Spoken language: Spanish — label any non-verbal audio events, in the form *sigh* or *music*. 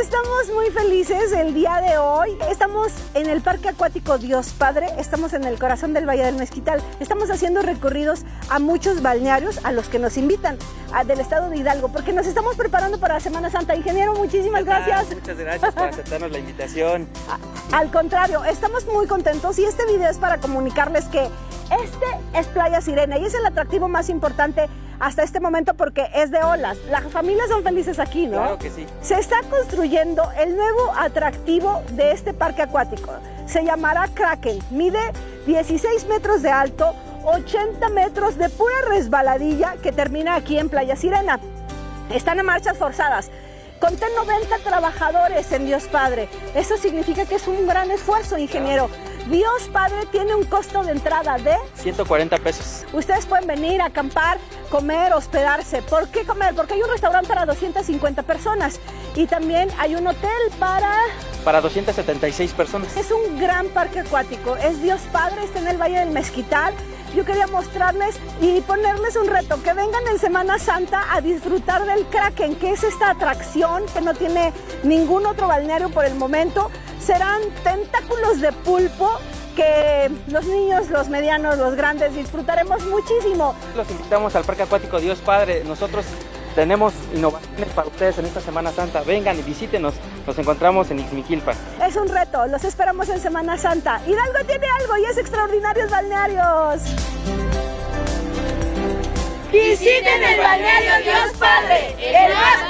Estamos muy felices el día de hoy. Estamos en el Parque Acuático Dios Padre, estamos en el corazón del Valle del Mezquital. Estamos haciendo recorridos a muchos balnearios a los que nos invitan del estado de Hidalgo, porque nos estamos preparando para la Semana Santa. Ingeniero, muchísimas gracias. Muchas gracias por aceptarnos la invitación. *laughs* Al contrario, estamos muy contentos y este video es para comunicarles que este es Playa Sirena y es el atractivo más importante hasta este momento porque es de olas. Las familias son felices aquí, ¿no? Claro que sí. Se está construyendo el nuevo atractivo de este parque acuático. Se llamará Kraken. Mide 16 metros de alto, 80 metros de pura resbaladilla que termina aquí en Playa Sirena. Están en marchas forzadas. Conté 90 trabajadores en Dios Padre. Eso significa que es un gran esfuerzo, ingeniero. Dios Padre tiene un costo de entrada de 140 pesos. Ustedes pueden venir a acampar, comer, hospedarse. ¿Por qué comer? Porque hay un restaurante para 250 personas y también hay un hotel para... Para 276 personas. Es un gran parque acuático. Es Dios Padre, está en el Valle del Mezquital. Yo quería mostrarles y ponerles un reto, que vengan en Semana Santa a disfrutar del Kraken, que es esta atracción que no tiene ningún otro balneario por el momento serán tentáculos de pulpo que los niños, los medianos, los grandes disfrutaremos muchísimo. Los invitamos al Parque Acuático Dios Padre. Nosotros tenemos innovaciones para ustedes en esta Semana Santa. Vengan y visítenos. Nos encontramos en Ixmiquilpan. Es un reto. Los esperamos en Semana Santa. Hidalgo tiene algo y es Extraordinarios Balnearios. Visiten el balneario Dios Padre, el más.